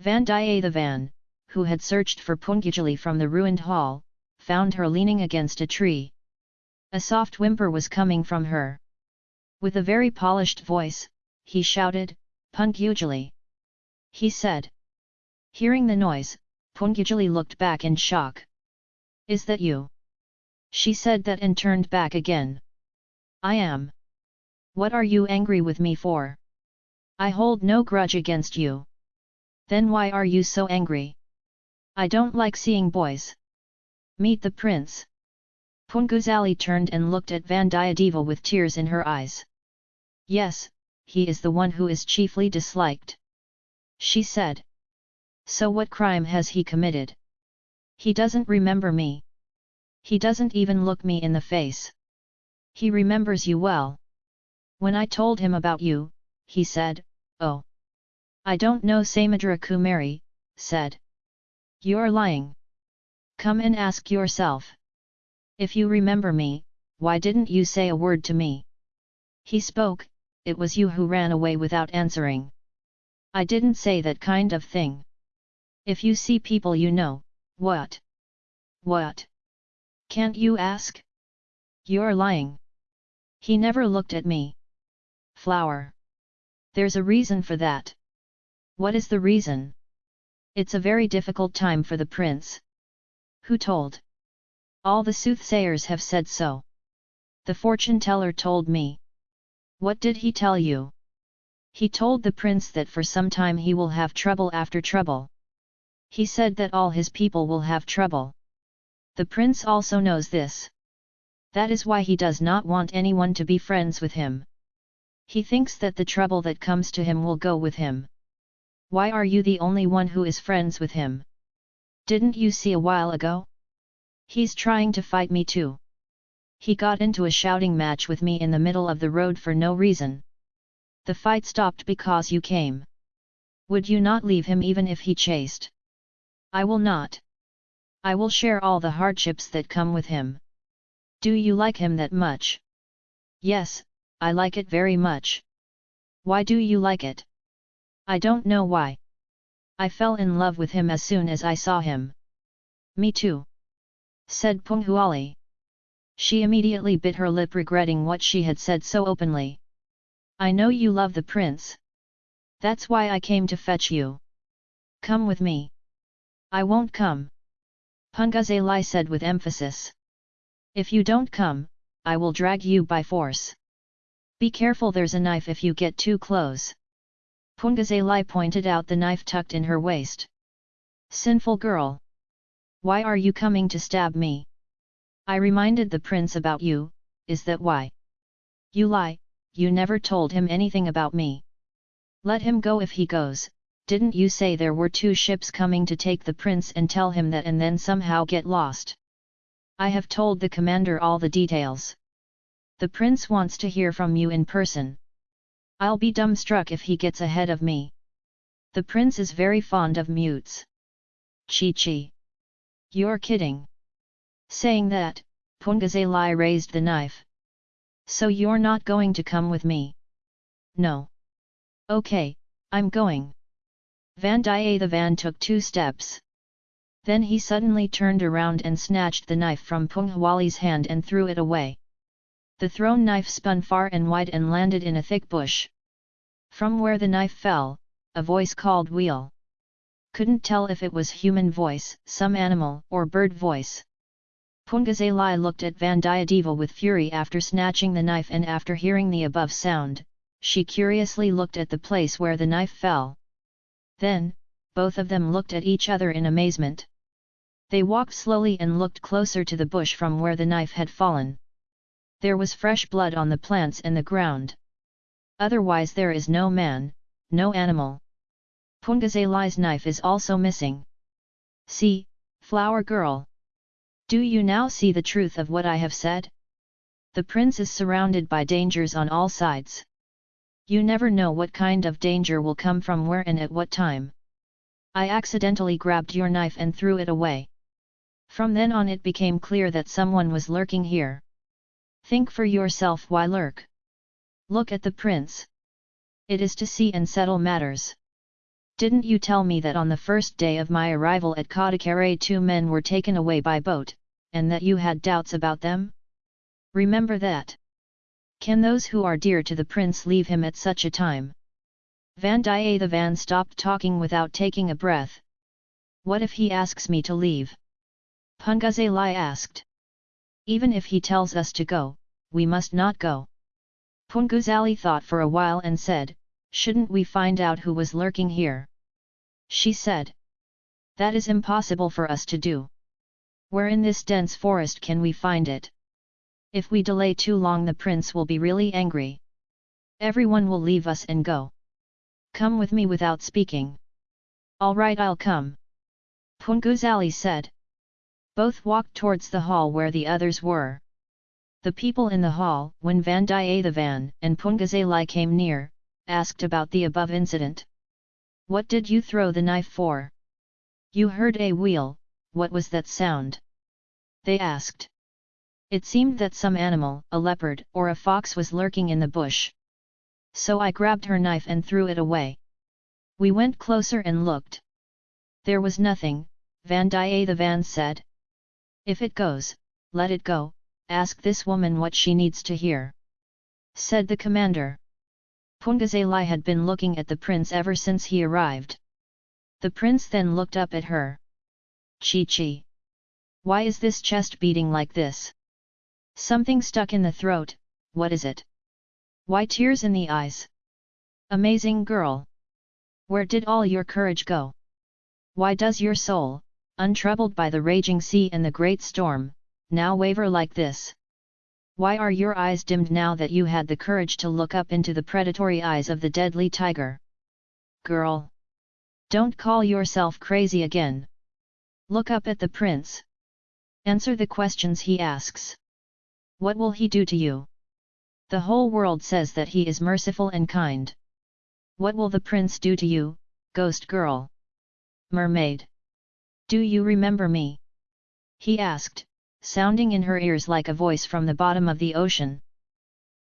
Vandiyathevan, who had searched for Punguzali from the ruined hall, found her leaning against a tree. A soft whimper was coming from her. With a very polished voice, he shouted, Punguzali. He said. Hearing the noise, Punguzali looked back in shock. Is that you? She said that and turned back again. I am. What are you angry with me for? I hold no grudge against you. Then why are you so angry? I don't like seeing boys. Meet the prince. Punguzali turned and looked at Vandiyadeva with tears in her eyes. Yes, he is the one who is chiefly disliked. She said. So what crime has he committed? He doesn't remember me. He doesn't even look me in the face. He remembers you well. When I told him about you, he said, oh. I don't know Samudra Kumari, said. You're lying. Come and ask yourself. If you remember me, why didn't you say a word to me? He spoke, it was you who ran away without answering. I didn't say that kind of thing. If you see people you know, what? What? Can't you ask? You're lying. He never looked at me. Flower. There's a reason for that. What is the reason? It's a very difficult time for the prince. Who told? All the soothsayers have said so. The fortune teller told me. What did he tell you? He told the prince that for some time he will have trouble after trouble. He said that all his people will have trouble. The prince also knows this. That is why he does not want anyone to be friends with him. He thinks that the trouble that comes to him will go with him. Why are you the only one who is friends with him? Didn't you see a while ago? He's trying to fight me too. He got into a shouting match with me in the middle of the road for no reason. The fight stopped because you came. Would you not leave him even if he chased? I will not. I will share all the hardships that come with him. Do you like him that much? Yes, I like it very much. Why do you like it? I don't know why. I fell in love with him as soon as I saw him. Me too said Punguzali. She immediately bit her lip regretting what she had said so openly. I know you love the prince. That's why I came to fetch you. Come with me. I won't come. Punguzali said with emphasis. If you don't come, I will drag you by force. Be careful there's a knife if you get too close. Punguzali pointed out the knife tucked in her waist. Sinful girl! Why are you coming to stab me? I reminded the prince about you, is that why? You lie, you never told him anything about me. Let him go if he goes, didn't you say there were two ships coming to take the prince and tell him that and then somehow get lost? I have told the commander all the details. The prince wants to hear from you in person. I'll be dumbstruck if he gets ahead of me. The prince is very fond of mutes. Chi Chi. You're kidding. Saying that, Punguzali raised the knife. So you're not going to come with me? No. Okay, I'm going. Vandiyathevan took two steps. Then he suddenly turned around and snatched the knife from Punguzali's hand and threw it away. The thrown knife spun far and wide and landed in a thick bush. From where the knife fell, a voice called Wheel couldn't tell if it was human voice, some animal or bird voice. Punguzali looked at Vandiyadeva with fury after snatching the knife and after hearing the above sound, she curiously looked at the place where the knife fell. Then, both of them looked at each other in amazement. They walked slowly and looked closer to the bush from where the knife had fallen. There was fresh blood on the plants and the ground. Otherwise there is no man, no animal. Punguzali's knife is also missing. See, flower girl. Do you now see the truth of what I have said? The prince is surrounded by dangers on all sides. You never know what kind of danger will come from where and at what time. I accidentally grabbed your knife and threw it away. From then on it became clear that someone was lurking here. Think for yourself why lurk. Look at the prince. It is to see and settle matters. Didn't you tell me that on the first day of my arrival at Kadakare two men were taken away by boat, and that you had doubts about them? Remember that. Can those who are dear to the prince leave him at such a time? Vandiyathevan stopped talking without taking a breath. What if he asks me to leave? Punguzali asked. Even if he tells us to go, we must not go. Punguzali thought for a while and said, shouldn't we find out who was lurking here? She said. That is impossible for us to do. Where in this dense forest can we find it? If we delay too long the prince will be really angry. Everyone will leave us and go. Come with me without speaking. Alright I'll come. Punguzali said. Both walked towards the hall where the others were. The people in the hall, when Vandiyathevan and Punguzali came near, asked about the above incident. What did you throw the knife for? You heard a wheel, what was that sound? They asked. It seemed that some animal, a leopard or a fox was lurking in the bush. So I grabbed her knife and threw it away. We went closer and looked. There was nothing, Vandiyathevan said. If it goes, let it go, ask this woman what she needs to hear. Said the commander. Punguzali had been looking at the prince ever since he arrived. The prince then looked up at her. Chi Chi. Why is this chest beating like this? Something stuck in the throat, what is it? Why tears in the eyes? Amazing girl! Where did all your courage go? Why does your soul, untroubled by the raging sea and the great storm, now waver like this? Why are your eyes dimmed now that you had the courage to look up into the predatory eyes of the deadly tiger? Girl! Don't call yourself crazy again. Look up at the prince. Answer the questions he asks. What will he do to you? The whole world says that he is merciful and kind. What will the prince do to you, ghost girl? Mermaid. Do you remember me? He asked, sounding in her ears like a voice from the bottom of the ocean.